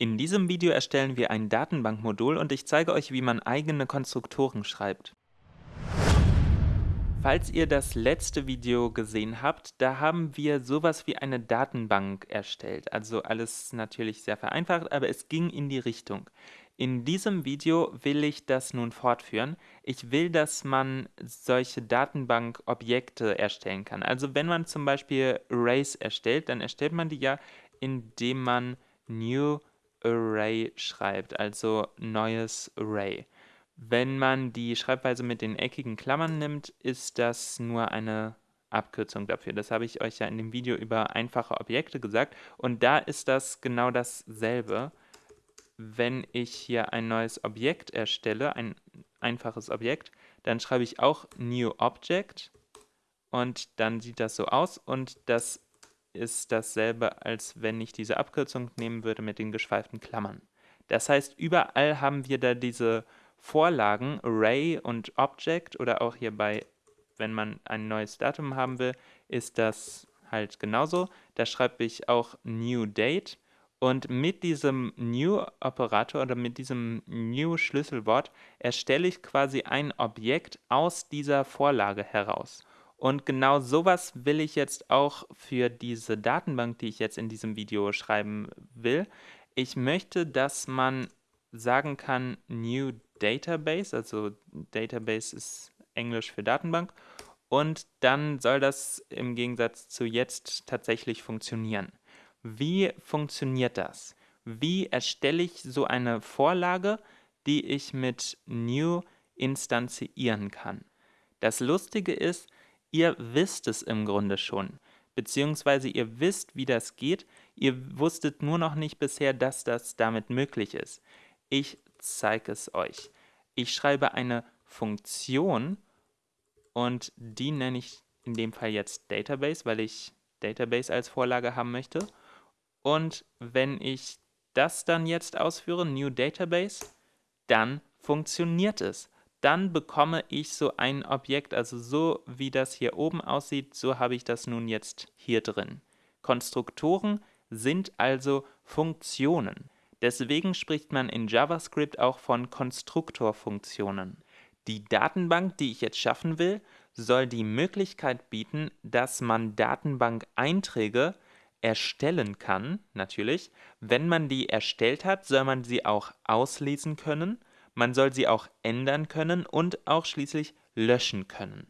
In diesem Video erstellen wir ein Datenbankmodul und ich zeige euch, wie man eigene Konstruktoren schreibt. Falls ihr das letzte Video gesehen habt, da haben wir sowas wie eine Datenbank erstellt. Also alles natürlich sehr vereinfacht, aber es ging in die Richtung. In diesem Video will ich das nun fortführen. Ich will, dass man solche Datenbankobjekte erstellen kann. Also wenn man zum Beispiel Arrays erstellt, dann erstellt man die ja, indem man New Array schreibt, also neues Array. Wenn man die Schreibweise mit den eckigen Klammern nimmt, ist das nur eine Abkürzung dafür. Das habe ich euch ja in dem Video über einfache Objekte gesagt und da ist das genau dasselbe. Wenn ich hier ein neues Objekt erstelle, ein einfaches Objekt, dann schreibe ich auch New Object und dann sieht das so aus und das ist dasselbe, als wenn ich diese Abkürzung nehmen würde mit den geschweiften Klammern. Das heißt, überall haben wir da diese Vorlagen, Array und Object oder auch hierbei, wenn man ein neues Datum haben will, ist das halt genauso. Da schreibe ich auch New Date und mit diesem New-Operator oder mit diesem New-Schlüsselwort erstelle ich quasi ein Objekt aus dieser Vorlage heraus. Und genau sowas will ich jetzt auch für diese Datenbank, die ich jetzt in diesem Video schreiben will. Ich möchte, dass man sagen kann New Database, also Database ist Englisch für Datenbank, und dann soll das im Gegensatz zu jetzt tatsächlich funktionieren. Wie funktioniert das? Wie erstelle ich so eine Vorlage, die ich mit New instanzieren kann? Das Lustige ist, Ihr wisst es im Grunde schon, beziehungsweise ihr wisst, wie das geht, ihr wusstet nur noch nicht bisher, dass das damit möglich ist. Ich zeige es euch. Ich schreibe eine Funktion und die nenne ich in dem Fall jetzt Database, weil ich Database als Vorlage haben möchte. Und wenn ich das dann jetzt ausführe, New Database, dann funktioniert es dann bekomme ich so ein Objekt, also so wie das hier oben aussieht, so habe ich das nun jetzt hier drin. Konstruktoren sind also Funktionen. Deswegen spricht man in JavaScript auch von Konstruktorfunktionen. Die Datenbank, die ich jetzt schaffen will, soll die Möglichkeit bieten, dass man Datenbank-Einträge erstellen kann, natürlich. Wenn man die erstellt hat, soll man sie auch auslesen können man soll sie auch ändern können und auch schließlich löschen können.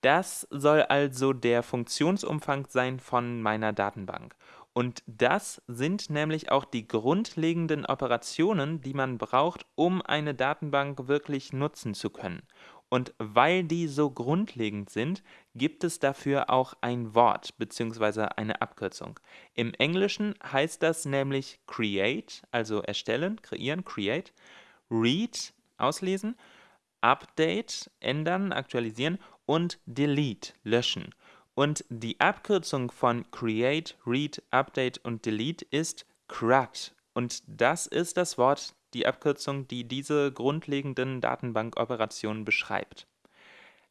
Das soll also der Funktionsumfang sein von meiner Datenbank. Und das sind nämlich auch die grundlegenden Operationen, die man braucht, um eine Datenbank wirklich nutzen zu können. Und weil die so grundlegend sind, gibt es dafür auch ein Wort bzw. eine Abkürzung. Im Englischen heißt das nämlich create, also erstellen, kreieren, create. Read auslesen, Update ändern, aktualisieren und Delete löschen. Und die Abkürzung von Create, Read, Update und Delete ist CRUD. Und das ist das Wort, die Abkürzung, die diese grundlegenden Datenbankoperationen beschreibt.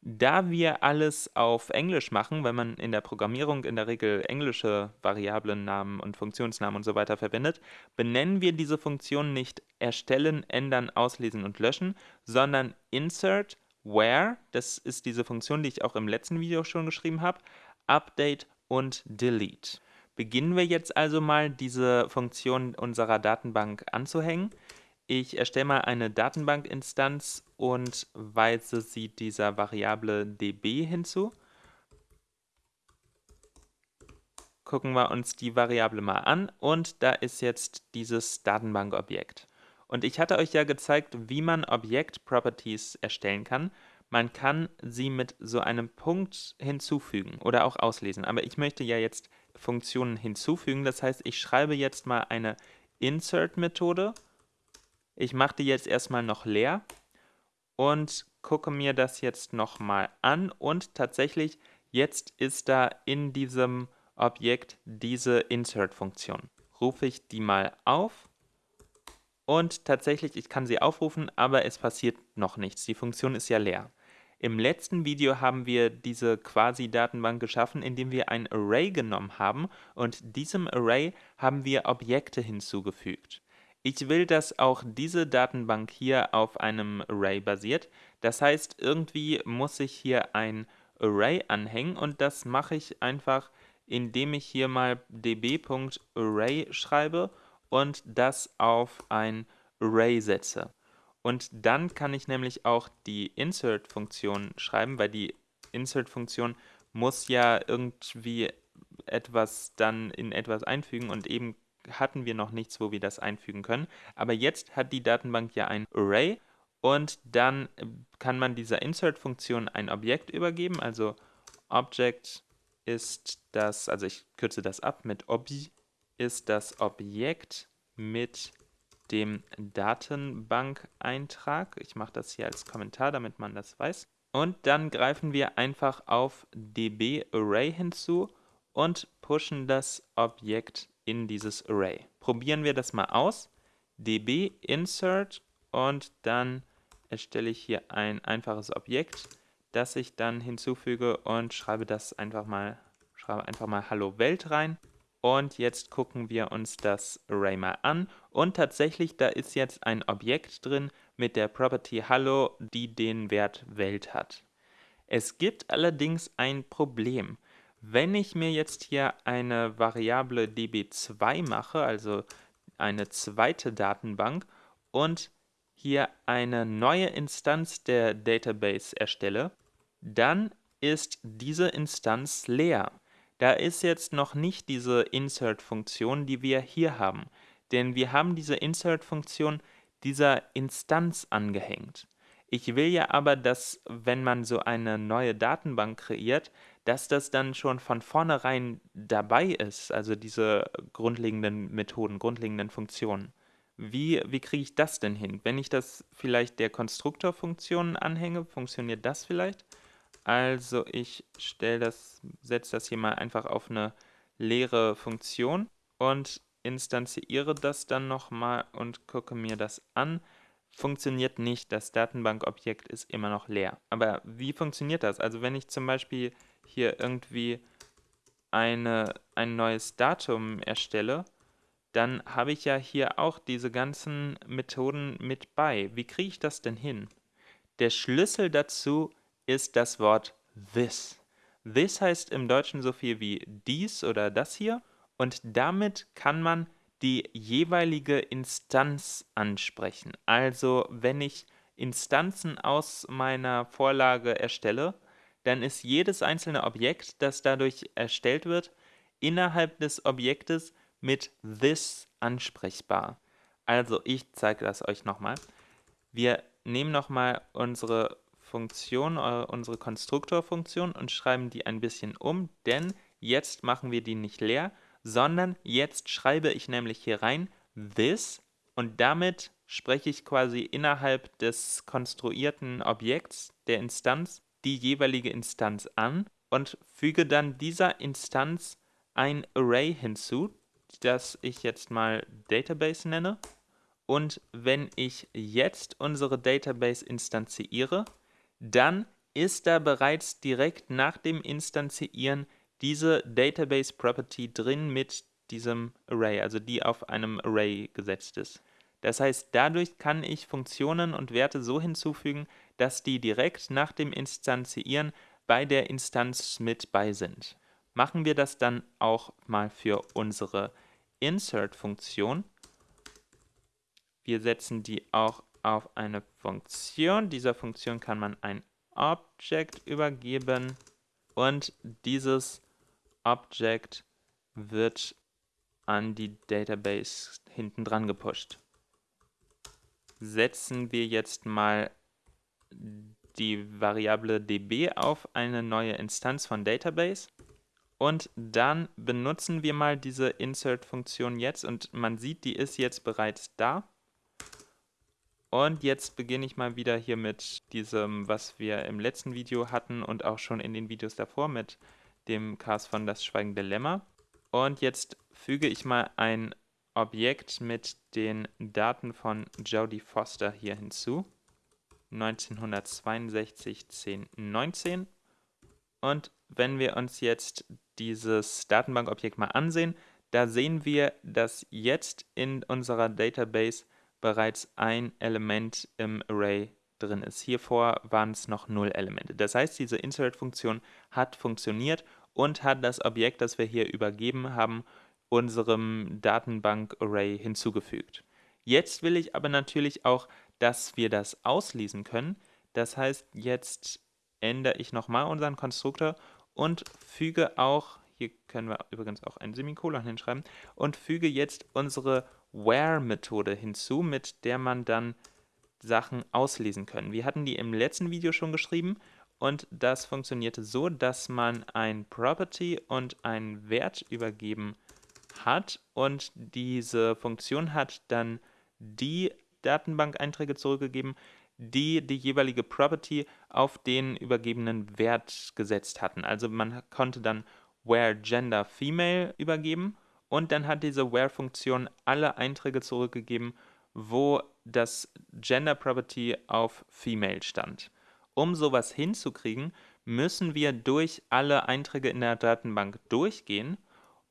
Da wir alles auf Englisch machen, weil man in der Programmierung in der Regel englische Variablennamen und Funktionsnamen und so weiter verwendet, benennen wir diese Funktion nicht erstellen, ändern, auslesen und löschen, sondern insert, where, das ist diese Funktion, die ich auch im letzten Video schon geschrieben habe, update und delete. Beginnen wir jetzt also mal, diese Funktion unserer Datenbank anzuhängen. Ich erstelle mal eine Datenbankinstanz und weise sie dieser Variable db hinzu. Gucken wir uns die Variable mal an und da ist jetzt dieses Datenbankobjekt. Und ich hatte euch ja gezeigt, wie man Objekt-Properties erstellen kann. Man kann sie mit so einem Punkt hinzufügen oder auch auslesen. Aber ich möchte ja jetzt Funktionen hinzufügen. Das heißt, ich schreibe jetzt mal eine Insert-Methode ich mache die jetzt erstmal noch leer und gucke mir das jetzt nochmal an und tatsächlich jetzt ist da in diesem Objekt diese Insert-Funktion. Rufe ich die mal auf und tatsächlich, ich kann sie aufrufen, aber es passiert noch nichts. Die Funktion ist ja leer. Im letzten Video haben wir diese Quasi-Datenbank geschaffen, indem wir ein Array genommen haben und diesem Array haben wir Objekte hinzugefügt. Ich will, dass auch diese Datenbank hier auf einem Array basiert. Das heißt, irgendwie muss ich hier ein Array anhängen und das mache ich einfach, indem ich hier mal db.array schreibe und das auf ein Array setze. Und dann kann ich nämlich auch die Insert-Funktion schreiben, weil die Insert-Funktion muss ja irgendwie etwas dann in etwas einfügen und eben hatten wir noch nichts, wo wir das einfügen können. Aber jetzt hat die Datenbank ja ein Array und dann kann man dieser Insert-Funktion ein Objekt übergeben. Also Object ist das, also ich kürze das ab mit Obi, ist das Objekt mit dem Datenbankeintrag. Ich mache das hier als Kommentar, damit man das weiß. Und dann greifen wir einfach auf db-array hinzu und pushen das Objekt in dieses Array. Probieren wir das mal aus. db insert und dann erstelle ich hier ein einfaches Objekt, das ich dann hinzufüge und schreibe das einfach mal, schreibe einfach mal Hallo Welt rein. Und jetzt gucken wir uns das Array mal an. Und tatsächlich, da ist jetzt ein Objekt drin mit der Property Hallo, die den Wert Welt hat. Es gibt allerdings ein Problem. Wenn ich mir jetzt hier eine Variable db2 mache, also eine zweite Datenbank, und hier eine neue Instanz der Database erstelle, dann ist diese Instanz leer. Da ist jetzt noch nicht diese Insert-Funktion, die wir hier haben, denn wir haben diese Insert-Funktion dieser Instanz angehängt. Ich will ja aber, dass, wenn man so eine neue Datenbank kreiert, dass das dann schon von vornherein dabei ist, also diese grundlegenden Methoden, grundlegenden Funktionen. Wie, wie kriege ich das denn hin? Wenn ich das vielleicht der Konstruktorfunktion anhänge, funktioniert das vielleicht? Also ich stelle das, setze das hier mal einfach auf eine leere Funktion und instanziere das dann nochmal und gucke mir das an funktioniert nicht. Das Datenbankobjekt ist immer noch leer. Aber wie funktioniert das? Also wenn ich zum Beispiel hier irgendwie eine, ein neues Datum erstelle, dann habe ich ja hier auch diese ganzen Methoden mit bei. Wie kriege ich das denn hin? Der Schlüssel dazu ist das Wort this. This heißt im Deutschen so viel wie dies oder das hier und damit kann man die jeweilige Instanz ansprechen. Also wenn ich Instanzen aus meiner Vorlage erstelle, dann ist jedes einzelne Objekt, das dadurch erstellt wird, innerhalb des Objektes mit this ansprechbar. Also ich zeige das euch nochmal. Wir nehmen nochmal unsere Funktion, äh, unsere Konstruktorfunktion und schreiben die ein bisschen um, denn jetzt machen wir die nicht leer, sondern jetzt schreibe ich nämlich hier rein this und damit spreche ich quasi innerhalb des konstruierten Objekts der Instanz die jeweilige Instanz an und füge dann dieser Instanz ein Array hinzu, das ich jetzt mal Database nenne. Und wenn ich jetzt unsere Database instanziere, dann ist da bereits direkt nach dem Instanzieren diese Database Property drin mit diesem Array, also die auf einem Array gesetzt ist. Das heißt, dadurch kann ich Funktionen und Werte so hinzufügen, dass die direkt nach dem Instanzieren bei der Instanz mit bei sind. Machen wir das dann auch mal für unsere Insert-Funktion. Wir setzen die auch auf eine Funktion. Dieser Funktion kann man ein Object übergeben und dieses Object wird an die Database hinten dran gepusht. Setzen wir jetzt mal die Variable db auf eine neue Instanz von Database und dann benutzen wir mal diese Insert-Funktion jetzt und man sieht, die ist jetzt bereits da. Und jetzt beginne ich mal wieder hier mit diesem, was wir im letzten Video hatten und auch schon in den Videos davor mit dem Cast von Das Schweigende Lämmer. Und jetzt füge ich mal ein Objekt mit den Daten von Jodie Foster hier hinzu. 1962 10 19. Und wenn wir uns jetzt dieses Datenbankobjekt mal ansehen, da sehen wir, dass jetzt in unserer Database bereits ein Element im Array drin ist. Hiervor waren es noch null Elemente. Das heißt, diese Insert-Funktion hat funktioniert und hat das Objekt, das wir hier übergeben haben, unserem Datenbank-Array hinzugefügt. Jetzt will ich aber natürlich auch, dass wir das auslesen können. Das heißt, jetzt ändere ich nochmal unseren Konstruktor und füge auch, hier können wir übrigens auch ein Semikolon hinschreiben, und füge jetzt unsere Where-Methode hinzu, mit der man dann Sachen auslesen können. Wir hatten die im letzten Video schon geschrieben und das funktionierte so, dass man ein Property und einen Wert übergeben hat und diese Funktion hat dann die Datenbank-Einträge zurückgegeben, die die jeweilige Property auf den übergebenen Wert gesetzt hatten. Also man konnte dann where gender female übergeben und dann hat diese where-Funktion alle Einträge zurückgegeben, wo das Gender Property auf female stand. Um sowas hinzukriegen, müssen wir durch alle Einträge in der Datenbank durchgehen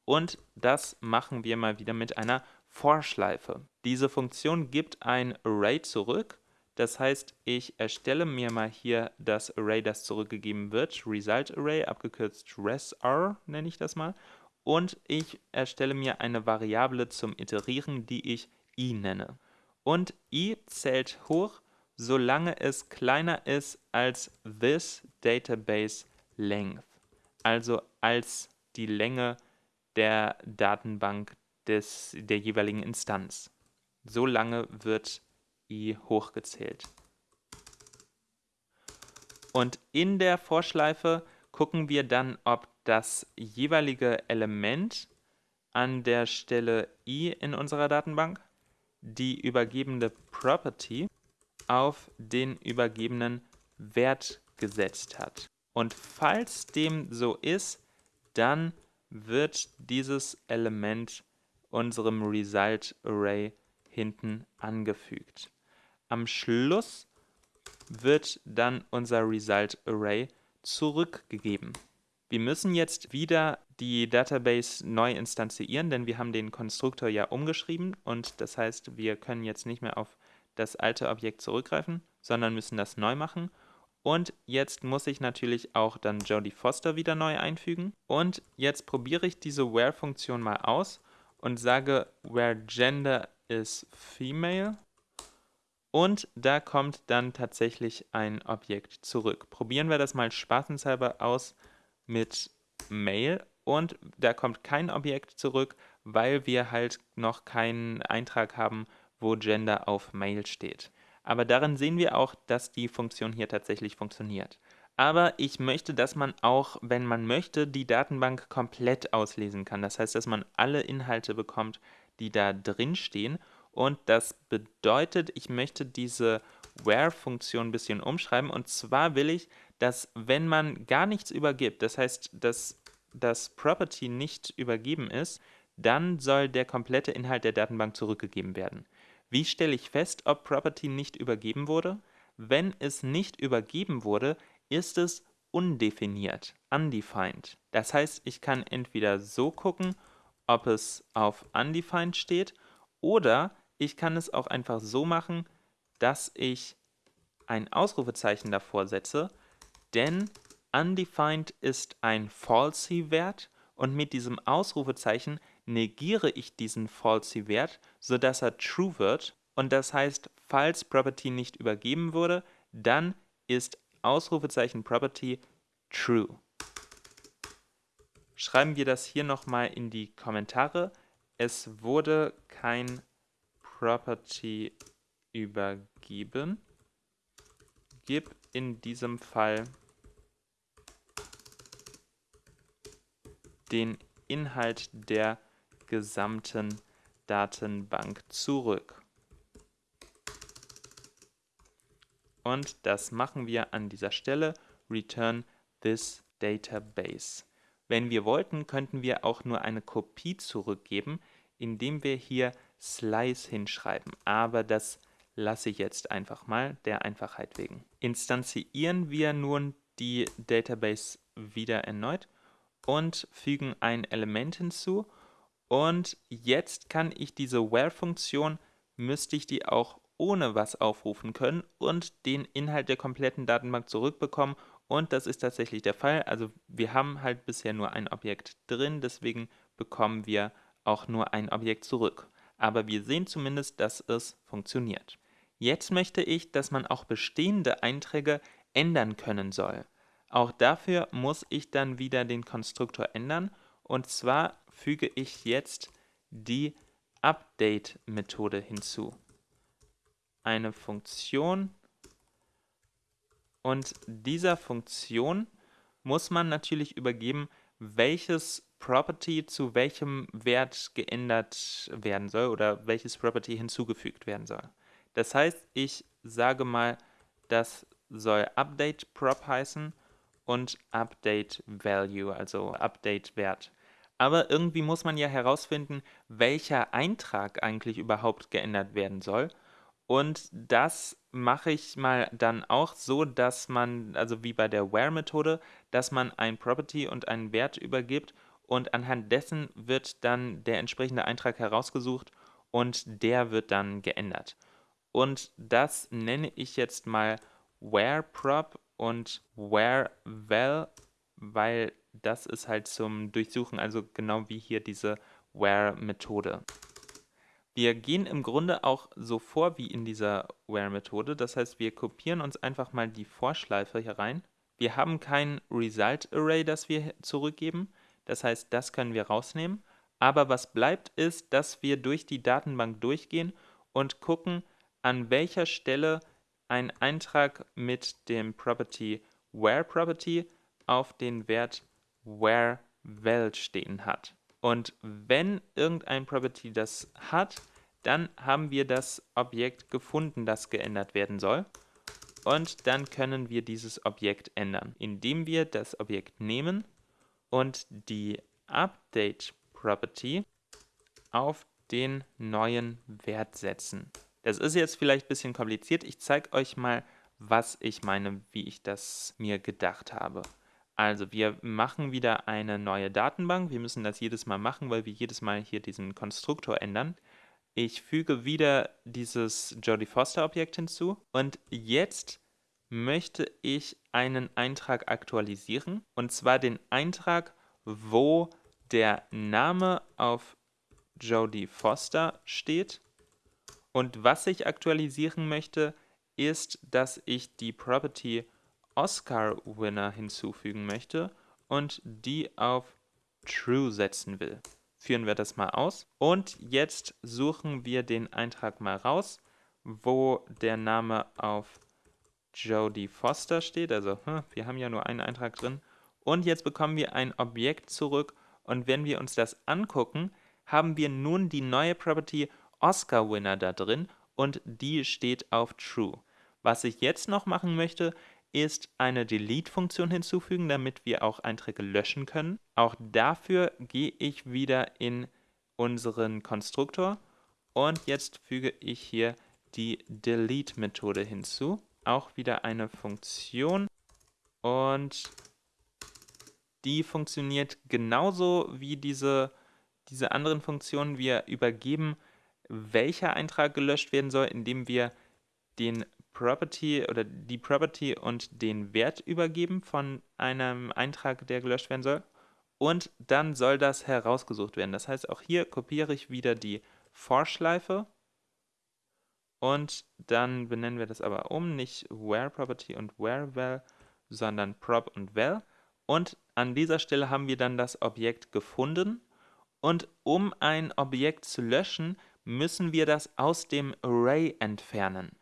und das machen wir mal wieder mit einer For-Schleife. Diese Funktion gibt ein Array zurück. Das heißt, ich erstelle mir mal hier das Array, das zurückgegeben wird, Result Array, abgekürzt resR nenne ich das mal. Und ich erstelle mir eine Variable zum Iterieren, die ich i nenne. Und i zählt hoch, solange es kleiner ist als this database length, also als die Länge der Datenbank des, der jeweiligen Instanz. So lange wird i hochgezählt. Und in der Vorschleife gucken wir dann, ob das jeweilige Element an der Stelle i in unserer Datenbank die übergebene Property auf den übergebenen Wert gesetzt hat. Und falls dem so ist, dann wird dieses Element unserem Result Array hinten angefügt. Am Schluss wird dann unser Result Array zurückgegeben. Wir müssen jetzt wieder die Database neu instanzieren, denn wir haben den Konstruktor ja umgeschrieben und das heißt, wir können jetzt nicht mehr auf das alte Objekt zurückgreifen, sondern müssen das neu machen. Und jetzt muss ich natürlich auch dann Jodie Foster wieder neu einfügen. Und jetzt probiere ich diese Where-Funktion mal aus und sage where gender is female. Und da kommt dann tatsächlich ein Objekt zurück. Probieren wir das mal spaßenshalber aus mit male und da kommt kein Objekt zurück, weil wir halt noch keinen Eintrag haben, wo Gender auf Male steht. Aber darin sehen wir auch, dass die Funktion hier tatsächlich funktioniert. Aber ich möchte, dass man auch, wenn man möchte, die Datenbank komplett auslesen kann. Das heißt, dass man alle Inhalte bekommt, die da drin stehen. Und das bedeutet, ich möchte diese Where-Funktion ein bisschen umschreiben. Und zwar will ich, dass wenn man gar nichts übergibt, das heißt, dass das Property nicht übergeben ist, dann soll der komplette Inhalt der Datenbank zurückgegeben werden. Wie stelle ich fest, ob Property nicht übergeben wurde? Wenn es nicht übergeben wurde, ist es undefiniert, undefined. Das heißt, ich kann entweder so gucken, ob es auf undefined steht, oder ich kann es auch einfach so machen, dass ich ein Ausrufezeichen davor setze, denn undefined ist ein falsy-Wert und mit diesem Ausrufezeichen negiere ich diesen falsy-Wert, sodass er true wird. Und das heißt, falls Property nicht übergeben wurde, dann ist Ausrufezeichen Property true. Schreiben wir das hier nochmal in die Kommentare. Es wurde kein Property übergeben. Gib in diesem Fall den Inhalt der gesamten Datenbank zurück. Und das machen wir an dieser Stelle, return this database. Wenn wir wollten, könnten wir auch nur eine Kopie zurückgeben, indem wir hier slice hinschreiben, aber das lasse ich jetzt einfach mal, der Einfachheit wegen. Instanzieren wir nun die Database wieder erneut und fügen ein Element hinzu Und jetzt kann ich diese where-Funktion, müsste ich die auch ohne was aufrufen können und den Inhalt der kompletten Datenbank zurückbekommen. Und das ist tatsächlich der Fall. Also wir haben halt bisher nur ein Objekt drin, deswegen bekommen wir auch nur ein Objekt zurück. Aber wir sehen zumindest, dass es funktioniert. Jetzt möchte ich, dass man auch bestehende Einträge ändern können soll. Auch dafür muss ich dann wieder den Konstruktor ändern und zwar füge ich jetzt die Update-Methode hinzu. Eine Funktion und dieser Funktion muss man natürlich übergeben, welches Property zu welchem Wert geändert werden soll oder welches Property hinzugefügt werden soll. Das heißt, ich sage mal, das soll Update Prop heißen und Update Value, also Update Wert. Aber irgendwie muss man ja herausfinden, welcher Eintrag eigentlich überhaupt geändert werden soll. Und das mache ich mal dann auch so, dass man, also wie bei der Where-Methode, dass man ein Property und einen Wert übergibt und anhand dessen wird dann der entsprechende Eintrag herausgesucht und der wird dann geändert. Und das nenne ich jetzt mal where_prop und where_val, weil das ist halt zum Durchsuchen, also genau wie hier diese where-Methode. Wir gehen im Grunde auch so vor wie in dieser where-Methode, das heißt, wir kopieren uns einfach mal die Vorschleife hier rein. Wir haben kein Result-Array, das wir zurückgeben, das heißt, das können wir rausnehmen. Aber was bleibt ist, dass wir durch die Datenbank durchgehen und gucken, an welcher Stelle ein Eintrag mit dem Property where_property auf den Wert where_val stehen hat. Und wenn irgendein Property das hat, dann haben wir das Objekt gefunden, das geändert werden soll. Und dann können wir dieses Objekt ändern, indem wir das Objekt nehmen und die Update Property auf den neuen Wert setzen. Das ist jetzt vielleicht ein bisschen kompliziert. Ich zeige euch mal, was ich meine, wie ich das mir gedacht habe. Also wir machen wieder eine neue Datenbank. Wir müssen das jedes Mal machen, weil wir jedes Mal hier diesen Konstruktor ändern. Ich füge wieder dieses Jodie Foster Objekt hinzu. Und jetzt möchte ich einen Eintrag aktualisieren. Und zwar den Eintrag, wo der Name auf Jodie Foster steht. Und was ich aktualisieren möchte, ist, dass ich die Property Oscar Winner hinzufügen möchte und die auf True setzen will. Führen wir das mal aus. Und jetzt suchen wir den Eintrag mal raus, wo der Name auf Jodie Foster steht. Also hm, wir haben ja nur einen Eintrag drin. Und jetzt bekommen wir ein Objekt zurück. Und wenn wir uns das angucken, haben wir nun die neue Property Oscar-Winner da drin und die steht auf True. Was ich jetzt noch machen möchte, ist eine Delete-Funktion hinzufügen, damit wir auch Einträge löschen können. Auch dafür gehe ich wieder in unseren Konstruktor und jetzt füge ich hier die Delete-Methode hinzu. Auch wieder eine Funktion und die funktioniert genauso wie diese, diese anderen Funktionen. Wir übergeben welcher Eintrag gelöscht werden soll, indem wir den Property oder die Property und den Wert übergeben von einem Eintrag, der gelöscht werden soll. Und dann soll das herausgesucht werden. Das heißt, auch hier kopiere ich wieder die Vorschleife und dann benennen wir das aber um, nicht where Property und where val, sondern prop und val. Und an dieser Stelle haben wir dann das Objekt gefunden. Und um ein Objekt zu löschen, müssen wir das aus dem Array entfernen.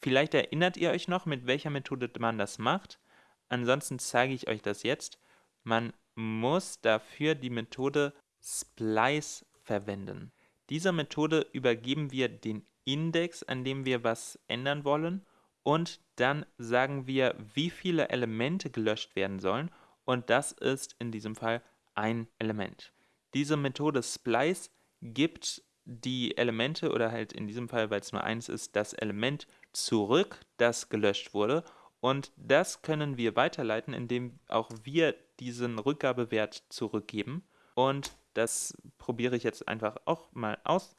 Vielleicht erinnert ihr euch noch, mit welcher Methode man das macht. Ansonsten zeige ich euch das jetzt. Man muss dafür die Methode Splice verwenden. Dieser Methode übergeben wir den Index, an dem wir was ändern wollen und dann sagen wir, wie viele Elemente gelöscht werden sollen und das ist in diesem Fall ein Element. Diese Methode Splice gibt die Elemente oder halt in diesem Fall, weil es nur eins ist, das Element zurück, das gelöscht wurde. Und das können wir weiterleiten, indem auch wir diesen Rückgabewert zurückgeben. Und Das probiere ich jetzt einfach auch mal aus.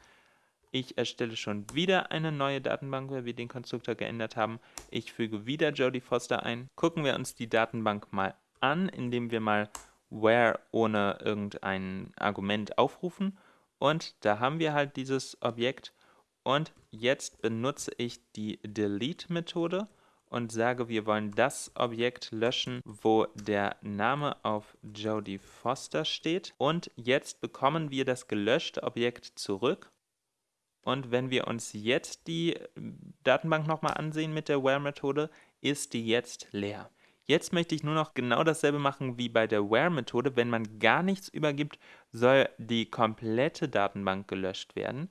Ich erstelle schon wieder eine neue Datenbank, weil wir den Konstruktor geändert haben. Ich füge wieder Jodie Foster ein. Gucken wir uns die Datenbank mal an, indem wir mal where ohne irgendein Argument aufrufen. Und da haben wir halt dieses Objekt. Und jetzt benutze ich die Delete-Methode und sage, wir wollen das Objekt löschen, wo der Name auf Jodie Foster steht. Und jetzt bekommen wir das gelöschte Objekt zurück und wenn wir uns jetzt die äh, Datenbank nochmal ansehen mit der Where-Methode, ist die jetzt leer. Jetzt möchte ich nur noch genau dasselbe machen wie bei der Where-Methode. Wenn man gar nichts übergibt, soll die komplette Datenbank gelöscht werden.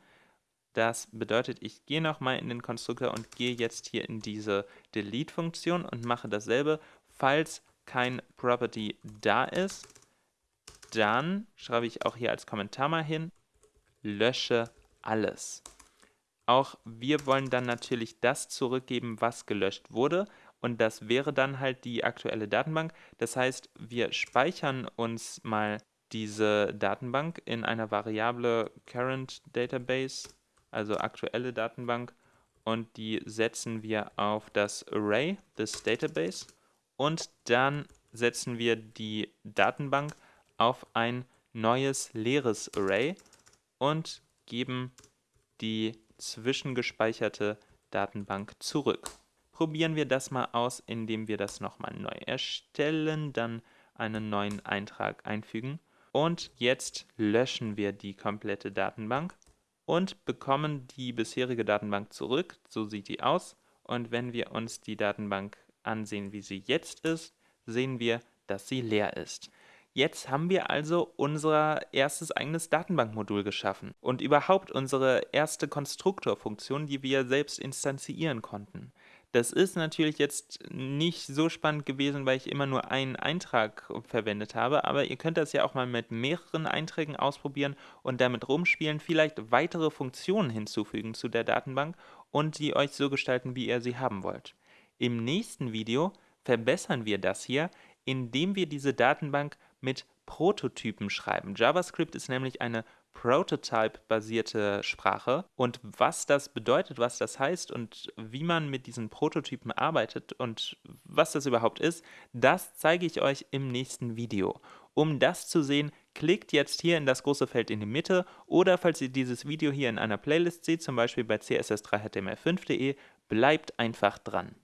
Das bedeutet, ich gehe nochmal in den Konstruktor und gehe jetzt hier in diese Delete-Funktion und mache dasselbe. Falls kein Property da ist, dann schreibe ich auch hier als Kommentar mal hin, lösche alles. Auch wir wollen dann natürlich das zurückgeben, was gelöscht wurde. Und das wäre dann halt die aktuelle Datenbank. Das heißt, wir speichern uns mal diese Datenbank in einer Variable current database, also aktuelle Datenbank, und die setzen wir auf das Array des Database. Und dann setzen wir die Datenbank auf ein neues leeres Array und geben die zwischengespeicherte Datenbank zurück. Probieren wir das mal aus, indem wir das nochmal neu erstellen, dann einen neuen Eintrag einfügen. Und jetzt löschen wir die komplette Datenbank und bekommen die bisherige Datenbank zurück. So sieht die aus. Und wenn wir uns die Datenbank ansehen, wie sie jetzt ist, sehen wir, dass sie leer ist. Jetzt haben wir also unser erstes eigenes Datenbankmodul geschaffen und überhaupt unsere erste Konstruktorfunktion, die wir selbst instanzieren konnten. Das ist natürlich jetzt nicht so spannend gewesen, weil ich immer nur einen Eintrag verwendet habe, aber ihr könnt das ja auch mal mit mehreren Einträgen ausprobieren und damit rumspielen, vielleicht weitere Funktionen hinzufügen zu der Datenbank und die euch so gestalten, wie ihr sie haben wollt. Im nächsten Video verbessern wir das hier, indem wir diese Datenbank mit Prototypen schreiben. JavaScript ist nämlich eine Prototype-basierte Sprache und was das bedeutet, was das heißt und wie man mit diesen Prototypen arbeitet und was das überhaupt ist, das zeige ich euch im nächsten Video. Um das zu sehen, klickt jetzt hier in das große Feld in die Mitte oder falls ihr dieses Video hier in einer Playlist seht, zum Beispiel bei css3html5.de, bleibt einfach dran.